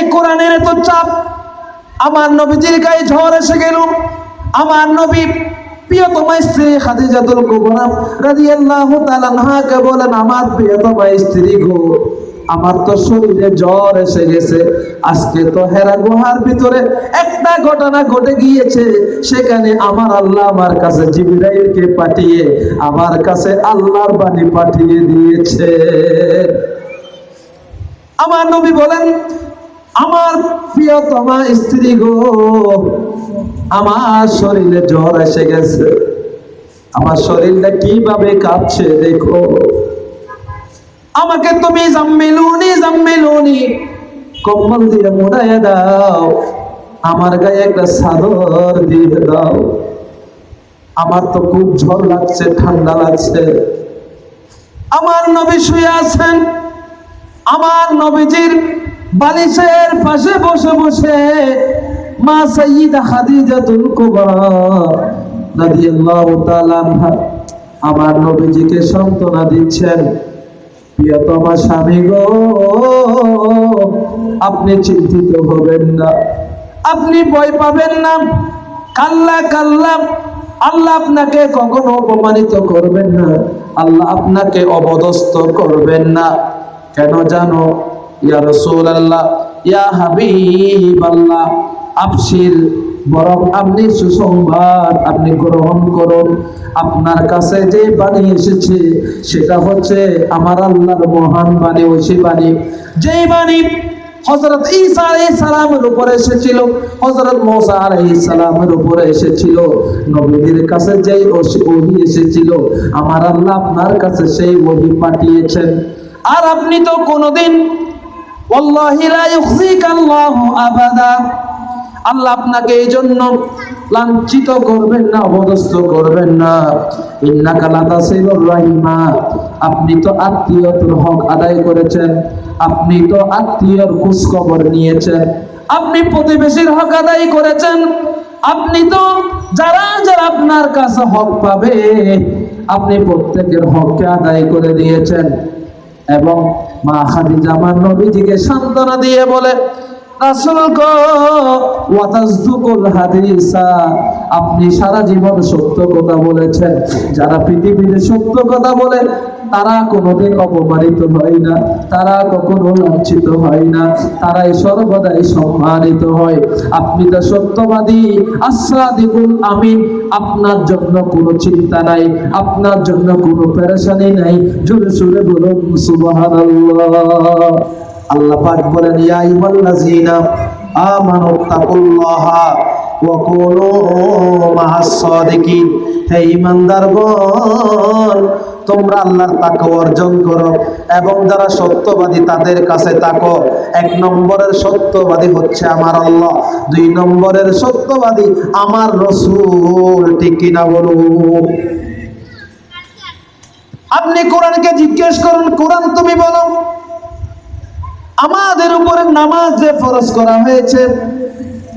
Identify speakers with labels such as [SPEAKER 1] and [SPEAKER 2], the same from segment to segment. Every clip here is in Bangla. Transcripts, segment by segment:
[SPEAKER 1] এই কোরআনের এত চাপ। আমার নবীজির গায়ে ঝড় এসে গেল। আমার নবী একটা ঘটনা ঘটে গিয়েছে। সেখানে আমার আল্লাহ আমার কাছে জিবরাইলকে পাঠিয়ে আমার কাছে আল্লাহর বাণী পাঠিয়ে দিয়েছে। আমার নবী বলেন আমার প্রিয়তমা স্ত্রী গো, আমার শরীরে জ্বর এসে গেছে। আমার শরীরটা কীভাবে কাঁপছে দেখো। আমাকে তুমি জাম্মিলুনি জাম্মিলুনি, কম্বল দিয়ে মোড়ায় দাও। আমার গায়ে একটা সাদর দিয়ে দাও। আমার তো খুব ঝড় লাগছে, ঠান্ডা লাগছে। আমার নবী শুয়ে আছেন। আমার নবীজির বালিশের পাশে বসে বসে মা সাইয়্যিদা খাদিজাতুল কুবরা রাদিয়াল্লাহু তাআলা আমার নবীজিকে সান্ত্বনা দিচ্ছেন প্রিয়তমা স্বামী গো, আপনি চিন্তিত হবেন না। আপনি ভয় পাবেন না। কাল্লা কাল্লা, আল্লাহ আপনাকে কখনো অপমানিত করবেন না। আল্লাহ আপনাকে অবদস্ত করবেন না। কেন জানো ইয়া রসুল আল্লাহ ইয়া হাবিব আল্লাহ আফসির বরং আপনি সুসংবাদ আপনি গ্রহণ করুন। আপনার কাছে যে বাণী এসেছে, সেটা হচ্ছে আমার আল্লাহর মহান বাণী ঐশী বাণী। যেই বাণী হজরত ঈসা আলাইহিস সালামের উপরে এসেছিল হজরত মুসা আলাইহিস সালামের উপরে এসেছিল, নবীদের কাছে যেই ওহি এসেছিল, আমার আল্লাহ আপনার কাছে সেই ওহি পাঠিয়েছেন। আর আপনি তো কোনোদিন আল্লাহু আপনাকে এই জন্য লাঞ্ছিত করবেন না অবদস্ত করবেন না। রাহিমা। আপনি তো আত্মীয়তার হক আদায় করেছেন, আপনি তো আত্মীয়র খোঁজ খবর নিয়েছেন, আপনি প্রতিবেশীর হক আদায় করেছেন, আপনি তো যারা যারা আপনার কাছে হক পাবে, আপনি প্রত্যেকের হককে আদায় করে দিয়েছেন। এবং মা খাদিজা আমার নবীজিকে সান্ত্বনা দিয়ে বলে আপনি সারা জীবন সত্য কথা বলেছেন। যারা পৃথিবীতে সত্য কথা বলে তারা কোনোদিন অপমানিত হয় না, তারা কখনো লাঞ্ছিত হয় না, তারাই সর্বদাই সম্মানিত হয়। আপনি তো সত্যবাদী আসাদিকুল আমিন, আপনার জন্য কোনো চিন্তা নাই, আপনার জন্য কোনো পেরেশানি নাই। জোরে সুরে বলুন, সুবহানাল্লাহ। আল্লাহ পাক বলেন, ইয়া আইয়ুহাল্লাযীনা আমানু তাকুল্লাহা ওয়া কুনু মাআস সাদিকিন। হে ঈমানদারগণ তোমরা আল্লাহর তাকওয়া অর্জন করো এবং যারা সত্যবাদী তাদের কাছে তাকো। এক নম্বরের সত্যবাদী হচ্ছে আমার আল্লাহ, দুই নম্বরের সত্যবাদী আমার রসুল, ঠিক কিনা বলুন আপনি কোরআনকে জিজ্ঞেস করুন, কোরআন তুমি বলো, আমাদের উপরে নামাজ যে ফরজ করা হয়েছে,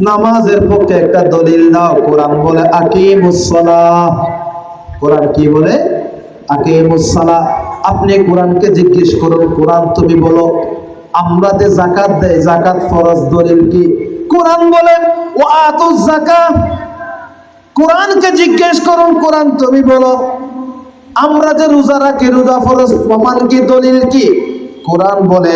[SPEAKER 1] নামাজের পক্ষে একটা দলিল দাও, কোরআন বলে আকিমুসসালাহ কোরআন কি বলে? আপনি কোরআনকে জিজ্ঞেস করুন, কোরআন তুমি বলো, আমরা যে জাকাত দেয় জাকাত ফরজ দলিল কি? কোরআন বলেন ও আত জাকাত কোরআনকে জিজ্ঞেস করুন, কোরআন তুমি বলো। আমরা যে রোজা রাখি, রোজা ফরজ প্রমাণ কি, দলিল কি? কোরআন বলে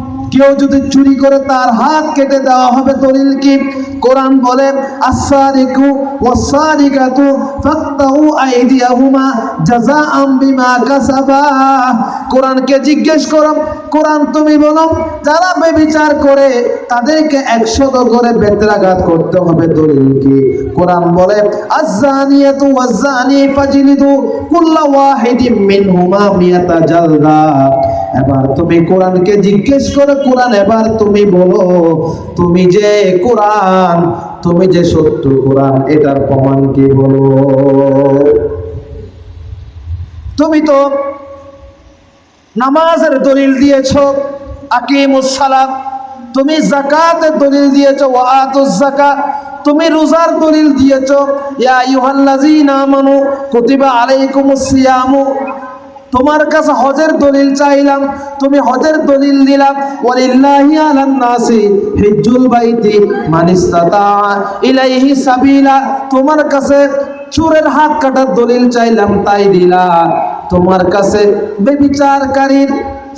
[SPEAKER 1] কেউ যদি চুরি করে তার হাত কেটে দেওয়া হবে দলিল কি? কোরআন বলে আসারিকু ওয়াসারিকাতু আইদিয়াহুমা জাযাআম বিমা কাসাবা। কোরআনকে জিজ্ঞেস করো, কোরআন তুমি বলো, যারা বেবিচার করে তাদেরকে একশত করে বেত্রাঘাত করতে হবে দলিল কি? কোরআন বলে আযানিয়াতু ওয়াযানি ফাজলিদু কুল্লা ওয়াহিদিম মিনহুমা মিয়াতা জালদা। এবার তুমি কোরআনকে জিজ্ঞেস করে কোরআন, এবার তুমি বলো, তুমি যে কোরআন, তুমি যে সত্য কোরআন, এটার প্রমাণ কি বলো? তুমি তো নামাজের দলিল দিয়েছ, আকিমুস সালাম তুমি জাকাতের দলিল দিয়েছ ওয়াতুজ জাকাত তুমি রোজার দলিল দিয়েছ, ইয়া আইয়ুহাল্লাযীনা আমানু, কুতিবা আলাইকুমুস সিয়ামু। তোমার কাছে হজের দলিল চাইলাম, তুমি হজের দলিল দিলাম ওয়ালিল্লাহি আলান নাসি হিজ্জুল বাইতি মান ইলাইহি সাবিলা। তোমার কাছে চোরের হাত কাটার দলিল চাইলাম, তাই দিলা। তোমার কাছে বেবিচারকারীর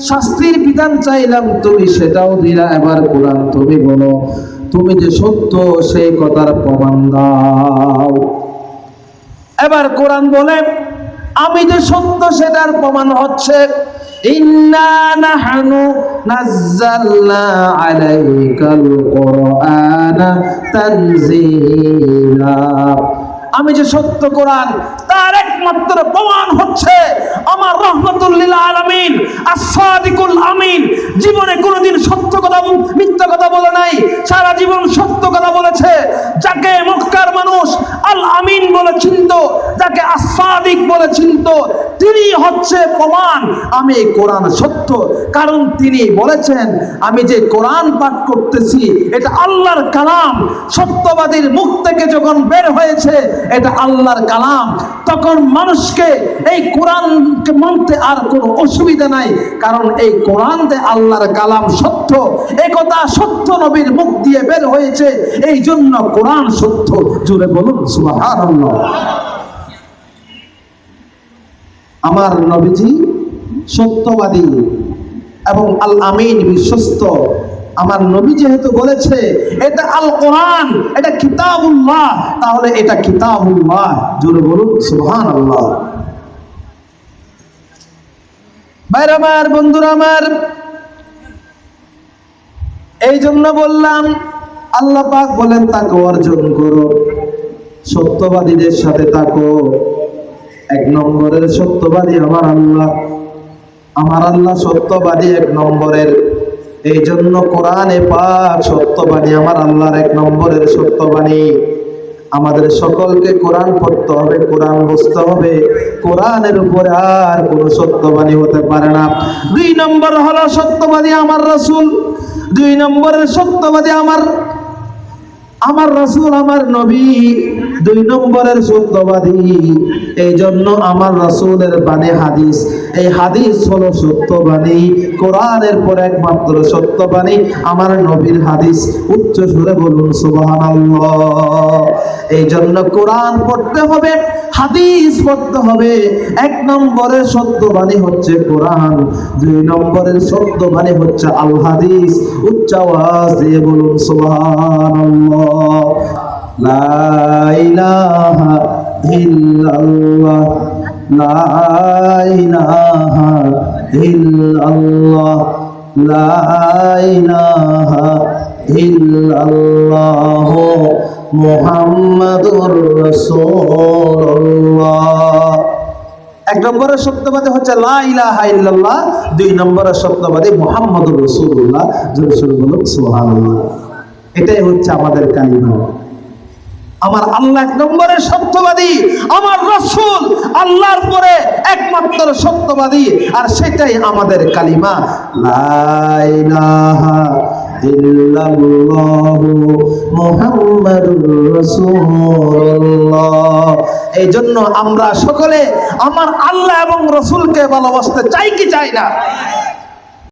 [SPEAKER 1] শাস্তির বিধান চাইলাম, তুমি সেটাও দিলা। এবার কোরআন তুমি বলো, তুমি যে সত্য, সেই কথার প্রমাণ দাও। এবার কোরআন বলে আমি যে সত্য সেটার প্রমাণ হচ্ছে। আমি যে সত্য কোরআন, তার একমাত্র প্রমাণ হচ্ছে আমার রহমতুল্লিল আলামিন আসাদিকুল আমিন। জীবনে কোনোদিন সত্য কথা মিথ্যা কথা বলে নাই। সারা জীবন সত্য কথা বলেছে। যাকে মক্কার মানুষ আমিন বলে চিনত, যাকে আসাদিক বলে চিনত, তিনি হচ্ছে প্রমাণ। আমি কোরআন সত্য, কারণ তিনি বলেছেন, আমি যে কোরআন পাঠ করতেছি, এটা আল্লাহর কালাম। সত্যবাদীর মুখ থেকে যখন বের হয়েছে, এটা আল্লাহর কালাম। তখন মানুষকে এই কোরআনকে মানতে আর কোনো অসুবিধা নাই, কারণ এই কোরআন যে আল্লাহর কালাম সত্য। একথা সত্য নবীর মুখ দিয়ে বের হয়েছে এই জন্য কোরআন সত্য। জুড়ে বলুন সুবহানাল্লাহ। আমার নবীজি সত্যবাদী এবং আল আমিন বিশ্বস্ত। আমার নবী যেহেতু বলেছে, এটা আল কোরআন, এটা কিতাবুল্লাহ, তাহলে এটা কিতাবুল্লাহ। জোরে বলুন সুবহান আল্লাহ ভাইর আমার, বন্ধুরা আমার এই জন্য বললাম, আল্লাহ পাক বলেন তাকে অর্জন করো। সত্যবাদীদের সাথে থাকো। এক নম্বরের সত্যবাদী আমার আল্লাহ। আমার আল্লাহ সত্যবাদী এক নম্বরের। এই জন্য কোরআনে পাক সত্যবাণী আমার আল্লাহর এক নম্বরের সত্যবাণী। আমাদের সকলকে কোরআন পড়তে হবে, কোরআন বুঝতে হবে। কোরআনের উপরে আর কোনো সত্যবাণী হতে পারে না। দুই নম্বর হলো সত্যবাদী আমার রসুল। দুই নম্বরের সত্যবাদী আমার আমার রাসূল আমার নবী, দুই নম্বরের সত্যবাদী। এই জন্য আমার রাসূলের বাণী হাদিস, এই হাদিস হলো সত্যবাণী। কোরআনের পর একমাত্র সত্যবাণী, আমার নবীর হাদিস। উচ্চ সুরে বলুন সুবাহ এই জন্য কোরআন পড়তে হবে হাদিস পড়তে হবে। এক নম্বরের সত্যবাণী হচ্ছে কোরআন, দুই নম্বরের সত্যবাণী হচ্ছে আল হাদিস। উচ্চ আওয়াজ দিয়ে বলুন, সুবহানাল্লাহ। লা ইলাহা ইল্লাল্লাহ। লা ইলাহা ইল্লাল্লাহ। লা ইলাহা ইল্লাল্লাহ মুহাম্মাদুর রাসূলুল্লাহ। এক নম্বরের সত্যবাদী হচ্ছে লা ইলাহা ইল্লাল্লাহ, দুই নম্বরের সত্যবাদী মুহাম্মাদুর রাসূলুল্লাহ রাসূল বলুন সুবহানাল্লাহ। এটাই হচ্ছে আমাদের কালিমা। আমার আল্লাহ এক নম্বরের সত্যবাদী, আমার রসুল আল্লাহর পরে একমাত্র সত্যবাদী, আর সেটাই আমাদের কালিমা। লা ইলাহা এই জন্য আমরা সকলে আমার আল্লাহ এবং রসুলকে ভালোবাসতে চাই কি চাই না?